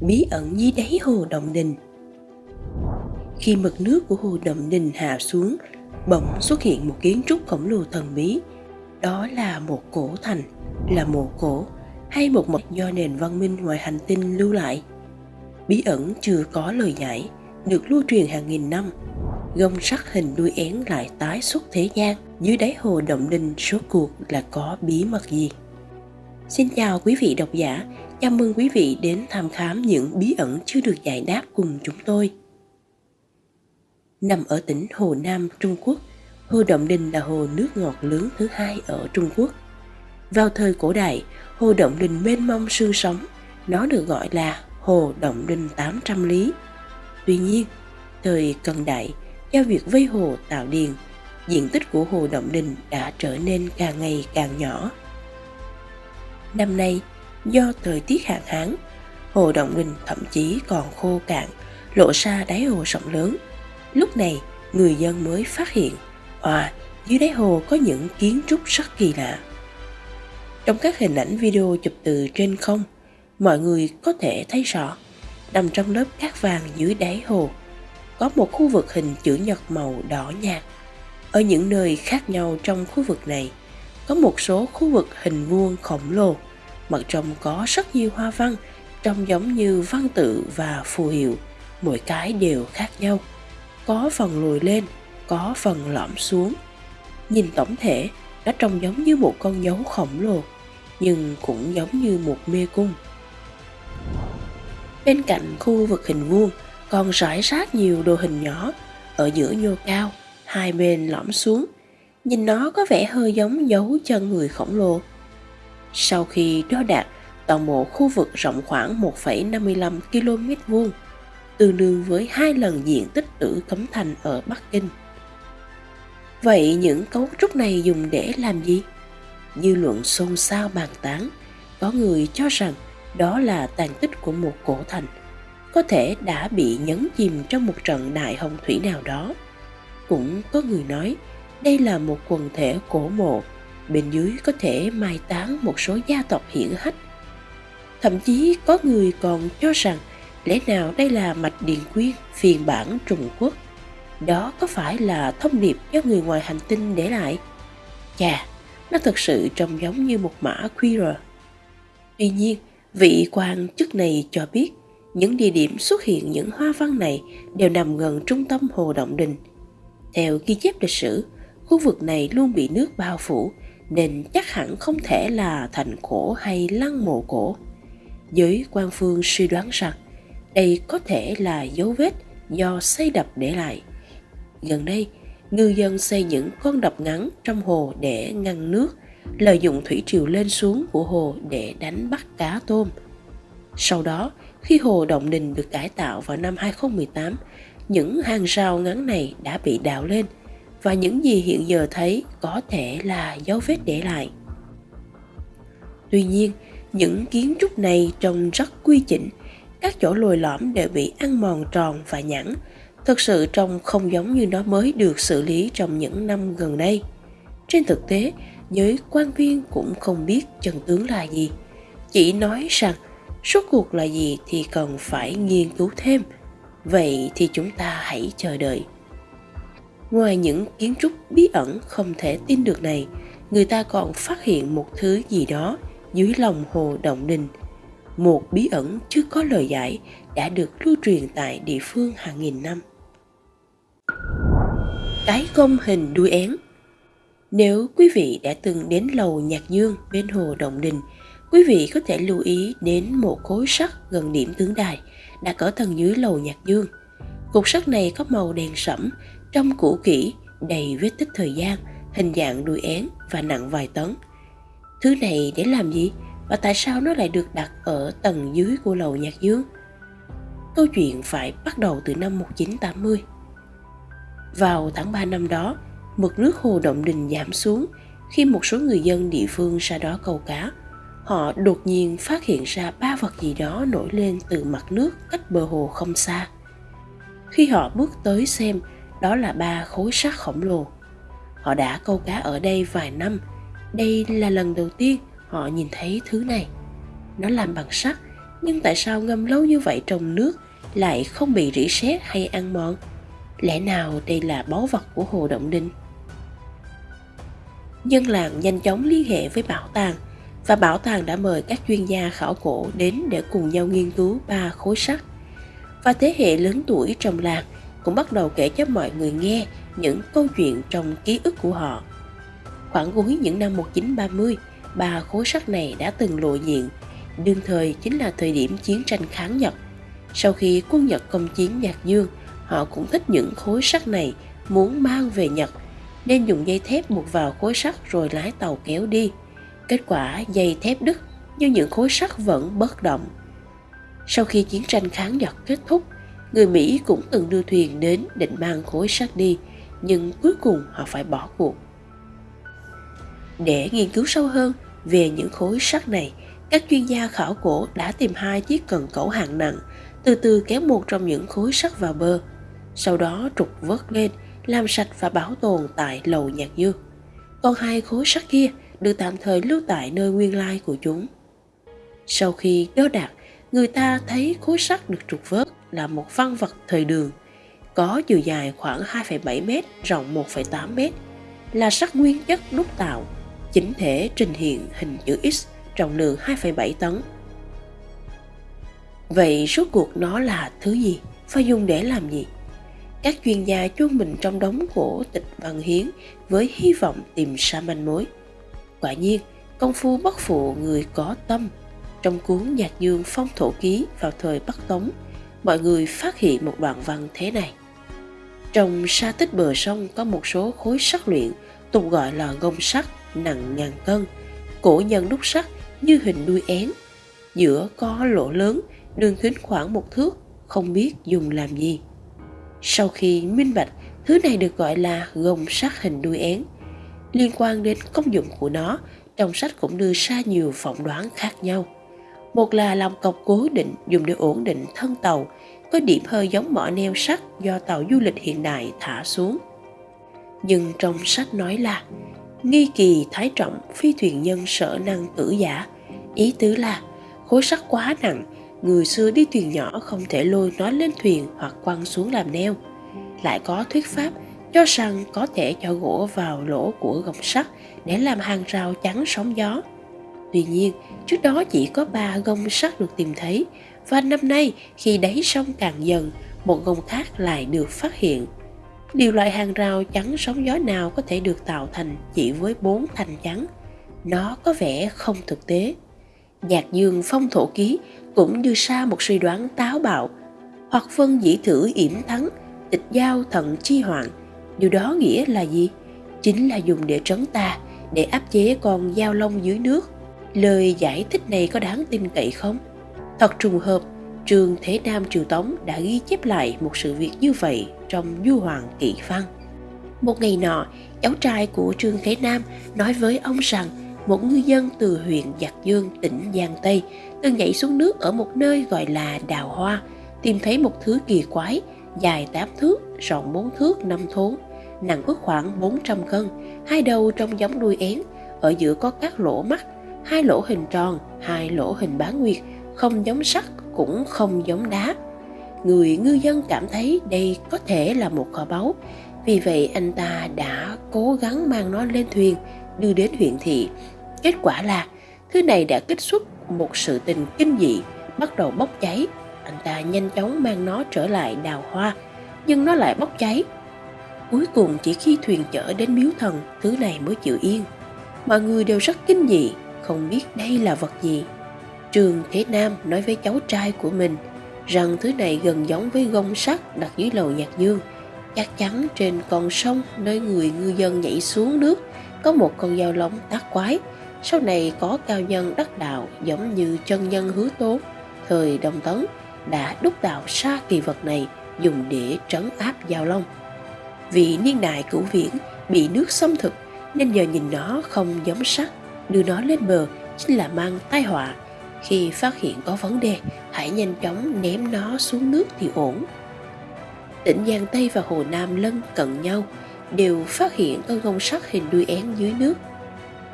bí ẩn dưới đáy hồ Động Đình. Khi mực nước của hồ Động Đình hạ xuống, bỗng xuất hiện một kiến trúc khổng lồ thần bí. Đó là một cổ thành, là mộ cổ hay một mật do nền văn minh ngoài hành tinh lưu lại. Bí ẩn chưa có lời giải, được lưu truyền hàng nghìn năm. Gông sắc hình đuôi én lại tái xuất thế gian, dưới đáy hồ Động Đình số cuộc là có bí mật gì? Xin chào quý vị độc giả, chào mừng quý vị đến tham khám những bí ẩn chưa được giải đáp cùng chúng tôi. Nằm ở tỉnh Hồ Nam, Trung Quốc, Hồ Động Đình là hồ nước ngọt lớn thứ hai ở Trung Quốc. Vào thời cổ đại, hồ Động Đình mênh mông sương sống, nó được gọi là Hồ Động Đình 800 lý. Tuy nhiên, thời cận đại, do việc vây hồ tạo điền, diện tích của hồ Động Đình đã trở nên càng ngày càng nhỏ Năm nay, do thời tiết hạn hán, hồ Động Đình thậm chí còn khô cạn, lộ ra đáy hồ rộng lớn. Lúc này, người dân mới phát hiện, à, dưới đáy hồ có những kiến trúc rất kỳ lạ. Trong các hình ảnh video chụp từ trên không, mọi người có thể thấy rõ, nằm trong lớp cát vàng dưới đáy hồ, có một khu vực hình chữ nhật màu đỏ nhạt. Ở những nơi khác nhau trong khu vực này, có một số khu vực hình vuông khổng lồ, mặt trong có rất nhiều hoa văn, trông giống như văn tự và phù hiệu, mỗi cái đều khác nhau. Có phần lùi lên, có phần lõm xuống. Nhìn tổng thể, nó trông giống như một con dấu khổng lồ, nhưng cũng giống như một mê cung. Bên cạnh khu vực hình vuông còn rải rác nhiều đồ hình nhỏ, ở giữa nhô cao, hai bên lõm xuống – nhìn nó có vẻ hơi giống dấu chân người khổng lồ. Sau khi đo đạt toàn bộ khu vực rộng khoảng 1,55 km vuông, tương đương với hai lần diện tích tử cấm thành ở Bắc Kinh. Vậy những cấu trúc này dùng để làm gì? Dư luận xôn xao bàn tán, có người cho rằng đó là tàn tích của một cổ thành, có thể đã bị nhấn chìm trong một trận đại hồng thủy nào đó. Cũng có người nói đây là một quần thể cổ mộ, bên dưới có thể mai táng một số gia tộc hiển hách. Thậm chí có người còn cho rằng lẽ nào đây là mạch điện quyên phiên bản Trung Quốc. Đó có phải là thông điệp do người ngoài hành tinh để lại? Chà, nó thực sự trông giống như một mã QR. Tuy nhiên, vị quan chức này cho biết những địa điểm xuất hiện những hoa văn này đều nằm gần trung tâm hồ Động Đình. Theo ghi chép lịch sử, khu vực này luôn bị nước bao phủ nên chắc hẳn không thể là thành cổ hay lăng mộ cổ. Giới quan phương suy đoán rằng đây có thể là dấu vết do xây đập để lại. Gần đây, ngư dân xây những con đập ngắn trong hồ để ngăn nước, lợi dụng thủy triều lên xuống của hồ để đánh bắt cá tôm. Sau đó, khi hồ Động Đình được cải tạo vào năm 2018, những hàng rào ngắn này đã bị đào lên – và những gì hiện giờ thấy có thể là dấu vết để lại. Tuy nhiên, những kiến trúc này trông rất quy chỉnh, các chỗ lồi lõm đều bị ăn mòn tròn và nhẵn, thực sự trông không giống như nó mới được xử lý trong những năm gần đây. Trên thực tế, giới quan viên cũng không biết chân tướng là gì, chỉ nói rằng suốt cuộc là gì thì cần phải nghiên cứu thêm. Vậy thì chúng ta hãy chờ đợi. Ngoài những kiến trúc bí ẩn không thể tin được này, người ta còn phát hiện một thứ gì đó dưới lòng hồ Động Đình. Một bí ẩn chưa có lời giải đã được lưu truyền tại địa phương hàng nghìn năm. Cái công hình đuôi én Nếu quý vị đã từng đến lầu Nhạc Dương bên hồ Động Đình, quý vị có thể lưu ý đến một khối sắt gần điểm tướng đài đặt ở tầng dưới lầu Nhạc Dương. Cục sắt này có màu đen sẫm, trong cũ kỹ, đầy vết tích thời gian, hình dạng đuôi én và nặng vài tấn. Thứ này để làm gì và tại sao nó lại được đặt ở tầng dưới của lầu Nhạc Dương? Câu chuyện phải bắt đầu từ năm 1980. Vào tháng 3 năm đó, mực nước hồ Động Đình giảm xuống khi một số người dân địa phương ra đó câu cá. Họ đột nhiên phát hiện ra ba vật gì đó nổi lên từ mặt nước cách bờ hồ không xa. Khi họ bước tới xem đó là ba khối sắt khổng lồ. Họ đã câu cá ở đây vài năm. Đây là lần đầu tiên họ nhìn thấy thứ này. Nó làm bằng sắt, nhưng tại sao ngâm lâu như vậy trong nước lại không bị rỉ sét hay ăn mòn? Lẽ nào đây là báu vật của Hồ Động Đinh? Dân làng nhanh chóng liên hệ với bảo tàng và bảo tàng đã mời các chuyên gia khảo cổ đến để cùng nhau nghiên cứu ba khối sắt. Và thế hệ lớn tuổi trong làng cũng bắt đầu kể cho mọi người nghe những câu chuyện trong ký ức của họ. Khoảng cuối những năm 1930, ba khối sắt này đã từng lộ diện, đương thời chính là thời điểm chiến tranh kháng Nhật. Sau khi quân Nhật công chiến Nhạc Dương, họ cũng thích những khối sắt này, muốn mang về Nhật, nên dùng dây thép buộc vào khối sắt rồi lái tàu kéo đi. Kết quả dây thép đứt, nhưng những khối sắt vẫn bất động. Sau khi chiến tranh kháng Nhật kết thúc, người Mỹ cũng từng đưa thuyền đến định mang khối sắt đi, nhưng cuối cùng họ phải bỏ cuộc. Để nghiên cứu sâu hơn về những khối sắt này, các chuyên gia khảo cổ đã tìm hai chiếc cần cẩu hạng nặng, từ từ kéo một trong những khối sắt vào bờ, sau đó trục vớt lên, làm sạch và bảo tồn tại lầu nhạc dương. Còn hai khối sắt kia được tạm thời lưu tại nơi nguyên lai của chúng. Sau khi đo đạt, người ta thấy khối sắt được trục vớt là một văn vật thời đường, có chiều dài khoảng 2,7 m, rộng 1,8 m, là sắc nguyên chất đúc tạo, chính thể trình hiện hình chữ X trọng lượng 2,7 tấn. Vậy suốt cuộc nó là thứ gì Phải dùng để làm gì? Các chuyên gia chôn mình trong đống cổ tịch văn hiến với hy vọng tìm ra manh mối. Quả nhiên, công phu bất phụ người có tâm. Trong cuốn Nhạc Dương Phong Thổ Ký vào thời Bắc Tống, mọi người phát hiện một đoạn văn thế này. Trong sa tích bờ sông có một số khối sắt luyện, tục gọi là gông sắt, nặng ngàn cân. Cổ nhân đúc sắt như hình đuôi én. Giữa có lỗ lớn, đường kính khoảng một thước, không biết dùng làm gì. Sau khi minh bạch, thứ này được gọi là gông sắt hình đuôi én. Liên quan đến công dụng của nó, trong sách cũng đưa ra nhiều phỏng đoán khác nhau. Một là lòng cọc cố định dùng để ổn định thân tàu, có điểm hơi giống mỏ neo sắt do tàu du lịch hiện đại thả xuống. Nhưng trong sách nói là nghi kỳ thái trọng phi thuyền nhân sở năng tử giả, ý tứ là khối sắt quá nặng, người xưa đi thuyền nhỏ không thể lôi nó lên thuyền hoặc quăng xuống làm neo. Lại có thuyết pháp cho rằng có thể cho gỗ vào lỗ của gọng sắt để làm hàng rào chắn sóng gió. Tuy nhiên, trước đó chỉ có ba gông sắt được tìm thấy và năm nay khi đáy sông càng dần, một gông khác lại được phát hiện. Điều loại hàng rào chắn sóng gió nào có thể được tạo thành chỉ với bốn thành chắn? Nó có vẻ không thực tế. Nhạc dương phong thổ ký cũng đưa ra một suy đoán táo bạo hoặc phân dĩ thử yểm thắng tịch giao thận chi hoạn điều đó nghĩa là gì chính là dùng để trấn ta để áp chế con dao long dưới nước lời giải thích này có đáng tin cậy không? Thật trùng hợp trường thế nam triều tống đã ghi chép lại một sự việc như vậy trong du hoàng kỵ văn. Một ngày nọ cháu trai của trương thế nam nói với ông rằng một ngư dân từ huyện giặc dương tỉnh giang tây từng nhảy xuống nước ở một nơi gọi là đào hoa tìm thấy một thứ kỳ quái dài 8 thước rộng 4 thước 5 thốn nặng ước khoảng 400 cân, hai đầu trông giống đuôi én, ở giữa có các lỗ mắt, hai lỗ hình tròn, hai lỗ hình bán nguyệt, không giống sắt cũng không giống đá. Người ngư dân cảm thấy đây có thể là một kho báu, vì vậy anh ta đã cố gắng mang nó lên thuyền, đưa đến huyện thị. Kết quả là thứ này đã kích xuất một sự tình kinh dị, bắt đầu bốc cháy. Anh ta nhanh chóng mang nó trở lại đào hoa, nhưng nó lại bốc cháy Cuối cùng chỉ khi thuyền chở đến miếu thần, thứ này mới chịu yên. Mọi người đều rất kinh dị, không biết đây là vật gì. Trường Thế Nam nói với cháu trai của mình rằng thứ này gần giống với gông sắt đặt dưới lầu nhạc dương. Chắc chắn trên con sông nơi người ngư dân nhảy xuống nước có một con dao lóng tác quái. Sau này có cao nhân đắc đạo giống như chân nhân hứa tố, thời Đông Tấn đã đúc tạo xa kỳ vật này dùng để trấn áp giao long. Vì niên đại cửu viễn bị nước xâm thực nên giờ nhìn nó không giống sắt, đưa nó lên bờ chính là mang tai họa. Khi phát hiện có vấn đề, hãy nhanh chóng ném nó xuống nước thì ổn. Tỉnh Giang Tây và Hồ Nam lân cận nhau, đều phát hiện con gông sắt hình đuôi én dưới nước.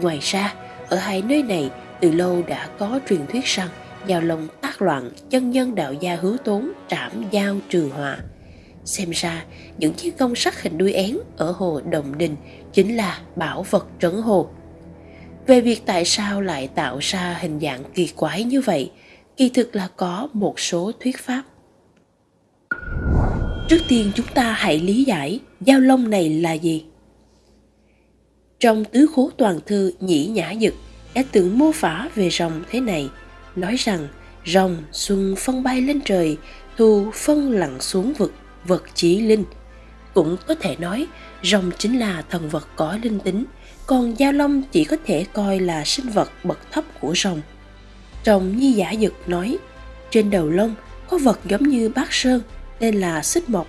Ngoài ra, ở hai nơi này từ lâu đã có truyền thuyết rằng giao long tác loạn chân nhân đạo gia hứa tốn trảm giao trừ họa xem ra những chiếc gông sắt hình đuôi én ở hồ Đồng Đình chính là bảo vật trấn hồ. Về việc tại sao lại tạo ra hình dạng kỳ quái như vậy, kỳ thực là có một số thuyết pháp. Trước tiên chúng ta hãy lý giải giao long này là gì. Trong tứ khố toàn thư Nhĩ Nhã Dực đã từng mô phả về rồng thế này, nói rằng rồng xuân phân bay lên trời, thu phân lặn xuống vực vật chí linh. Cũng có thể nói, rồng chính là thần vật có linh tính, còn giao long chỉ có thể coi là sinh vật bậc thấp của rồng. rồng Nhi Giả Dực nói, trên đầu lông có vật giống như bát sơn, tên là xích mộc.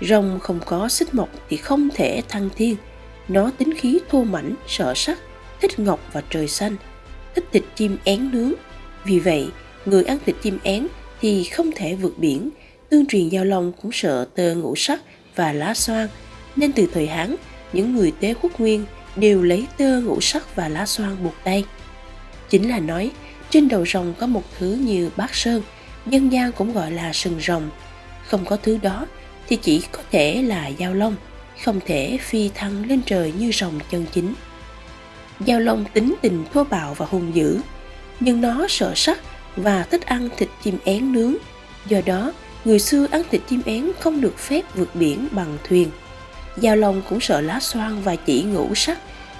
Rồng không có xích mộc thì không thể thăng thiên. Nó tính khí thô mảnh, sợ sắc, thích ngọc và trời xanh, thích thịt chim én nướng. Vì vậy, người ăn thịt chim én thì không thể vượt biển, tương truyền giao long cũng sợ tơ ngũ sắc và lá xoan, nên từ thời Hán, những người tế quốc nguyên đều lấy tơ ngũ sắc và lá xoan buộc tay. Chính là nói, trên đầu rồng có một thứ như bát sơn, dân gian cũng gọi là sừng rồng. Không có thứ đó thì chỉ có thể là giao long, không thể phi thăng lên trời như rồng chân chính. Giao long tính tình thô bạo và hung dữ, nhưng nó sợ sắc và thích ăn thịt chim én nướng. Do đó, người xưa ăn thịt chim én không được phép vượt biển bằng thuyền. Giao Long cũng sợ lá xoan và chỉ ngũ sắc,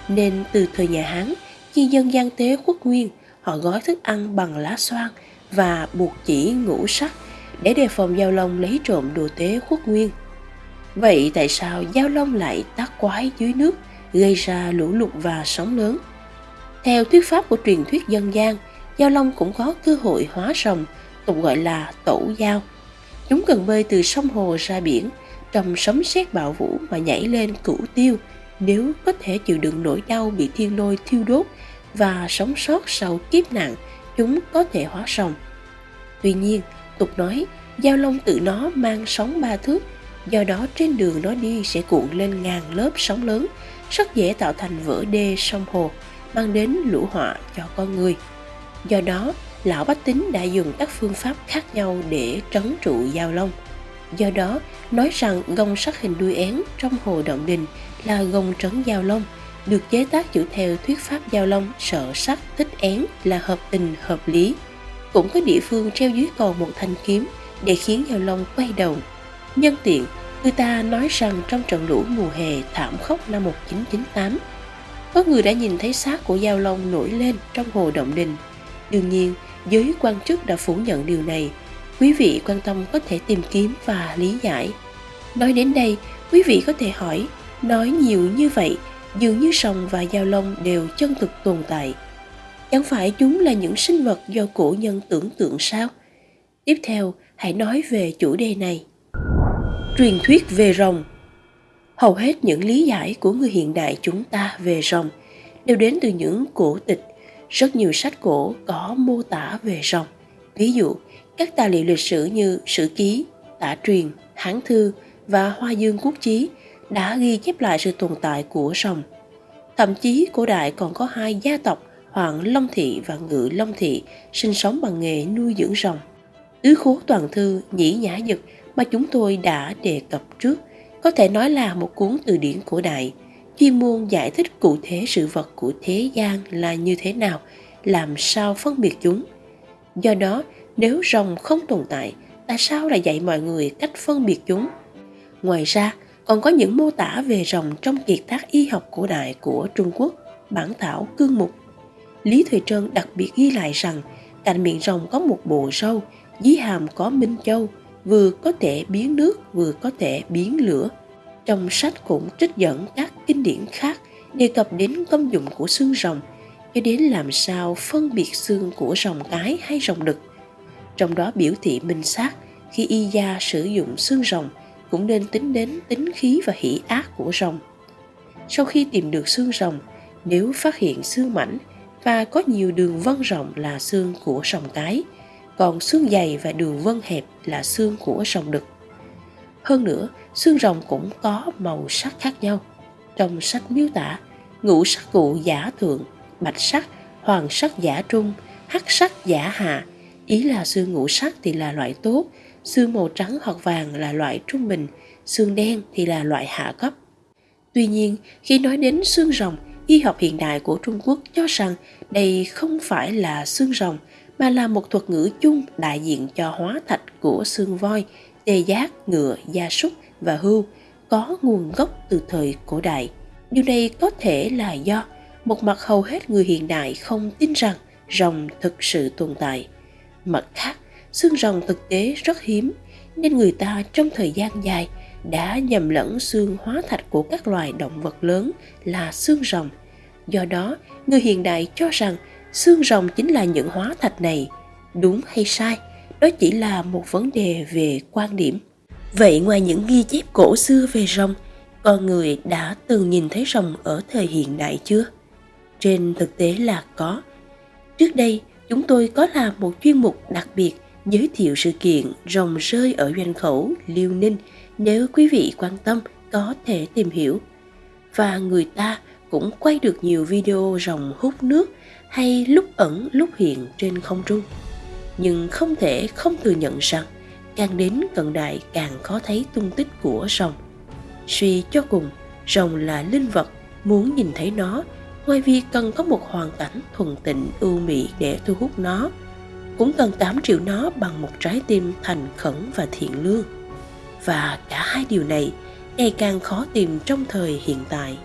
nên từ thời nhà Hán, khi dân gian tế quốc nguyên, họ gói thức ăn bằng lá xoan và buộc chỉ ngũ sắc để đề phòng Giao Long lấy trộm đồ tế quốc nguyên. Vậy tại sao Giao Long lại tác quái dưới nước, gây ra lũ lụt và sóng lớn? Theo thuyết pháp của truyền thuyết dân gian, Giao Long cũng có cơ hội hóa rồng, tục gọi là tổ giao – Chúng cần bơi từ sông hồ ra biển, trong sấm sét bạo vũ mà nhảy lên cửu tiêu nếu có thể chịu đựng nỗi đau bị thiên lôi thiêu đốt và sống sót sau kiếp nạn, chúng có thể hóa rồng. Tuy nhiên, tục nói, giao long tự nó mang sóng ba thước, do đó trên đường nó đi sẽ cuộn lên ngàn lớp sóng lớn, rất dễ tạo thành vỡ đê sông hồ, mang đến lũ họa cho con người. Do đó, lão bách tính đã dùng các phương pháp khác nhau để trấn trụ giao long. Do đó, nói rằng gông sắc hình đuôi én trong hồ động đình là gông trấn giao long, được chế tác dựa theo thuyết pháp giao long sợ sắc thích én là hợp tình hợp lý. Cũng có địa phương treo dưới cầu một thanh kiếm để khiến giao long quay đầu. Nhân tiện, người ta nói rằng trong trận lũ mùa hè thảm khốc năm 1998, có người đã nhìn thấy xác của giao long nổi lên trong hồ động đình. Đương nhiên, giới quan chức đã phủ nhận điều này quý vị quan tâm có thể tìm kiếm và lý giải. Nói đến đây quý vị có thể hỏi nói nhiều như vậy dường như sòng và giao long đều chân thực tồn tại. Chẳng phải chúng là những sinh vật do cổ nhân tưởng tượng sao? Tiếp theo hãy nói về chủ đề này. Truyền thuyết về rồng. Hầu hết những lý giải của người hiện đại chúng ta về rồng đều đến từ những cổ tịch. Rất nhiều sách cổ có mô tả về rồng. Ví dụ, các tài liệu lịch sử như Sử Ký, Tả Truyền, Hán Thư và Hoa Dương Quốc Chí đã ghi chép lại sự tồn tại của rồng. Thậm chí cổ đại còn có hai gia tộc Hoàng Long Thị và Ngự Long Thị sinh sống bằng nghề nuôi dưỡng rồng. Tứ khố toàn thư Nhĩ Nhã Dực mà chúng tôi đã đề cập trước có thể nói là một cuốn từ điển cổ đại chuyên môn giải thích cụ thể sự vật của thế gian là như thế nào, làm sao phân biệt chúng. Do đó, nếu rồng không tồn tại, tại sao lại dạy mọi người cách phân biệt chúng? Ngoài ra, còn có những mô tả về rồng trong kiệt tác y học cổ đại của Trung Quốc, bản thảo cương mục. Lý Thùy Trân đặc biệt ghi lại rằng cạnh miệng rồng có một bộ râu, dưới hàm có minh châu, vừa có thể biến nước vừa có thể biến lửa. Trong sách cũng trích dẫn các kinh điển khác đề cập đến công dụng của xương rồng cho đến làm sao phân biệt xương của rồng cái hay rồng đực. Trong đó biểu thị minh sát khi y gia sử dụng xương rồng cũng nên tính đến tính khí và hỷ ác của rồng. Sau khi tìm được xương rồng, nếu phát hiện xương mảnh và có nhiều đường vân rộng là xương của rồng cái, còn xương dày và đường vân hẹp là xương của rồng đực. Hơn nữa, xương rồng cũng có màu sắc khác nhau. Trong sách miêu tả, ngũ sắc cụ giả thượng, bạch sắc, hoàng sắc giả trung, hắc sắc giả hạ, Ý là xương ngũ sắc thì là loại tốt, xương màu trắng hoặc vàng là loại trung bình, xương đen thì là loại hạ cấp. Tuy nhiên, khi nói đến xương rồng, y học hiện đại của Trung Quốc cho rằng đây không phải là xương rồng mà là một thuật ngữ chung đại diện cho hóa thạch của xương voi, tê giác, ngựa, gia súc và hươu có nguồn gốc từ thời cổ đại. Điều này có thể là do một mặt hầu hết người hiện đại không tin rằng rồng thực sự tồn tại. Mặt khác, xương rồng thực tế rất hiếm nên người ta trong thời gian dài đã nhầm lẫn xương hóa thạch của các loài động vật lớn là xương rồng. Do đó, người hiện đại cho rằng xương rồng chính là những hóa thạch này. Đúng hay sai, đó chỉ là một vấn đề về quan điểm. Vậy ngoài những ghi chép cổ xưa về rồng, con người đã từng nhìn thấy rồng ở thời hiện đại chưa? Trên thực tế là có. Trước đây, chúng tôi có làm một chuyên mục đặc biệt giới thiệu sự kiện rồng rơi ở doanh khẩu Liêu Ninh nếu quý vị quan tâm có thể tìm hiểu. Và người ta cũng quay được nhiều video rồng hút nước hay lúc ẩn lúc hiện trên không trung. Nhưng không thể không thừa nhận rằng càng đến cận đại càng khó thấy tung tích của rồng. Suy cho cùng, rồng là linh vật, muốn nhìn thấy nó, ngoài việc cần có một hoàn cảnh thuần tịnh ưu mỹ để thu hút nó, cũng cần 8 triệu nó bằng một trái tim thành khẩn và thiện lương. Và cả hai điều này ngày càng khó tìm trong thời hiện tại.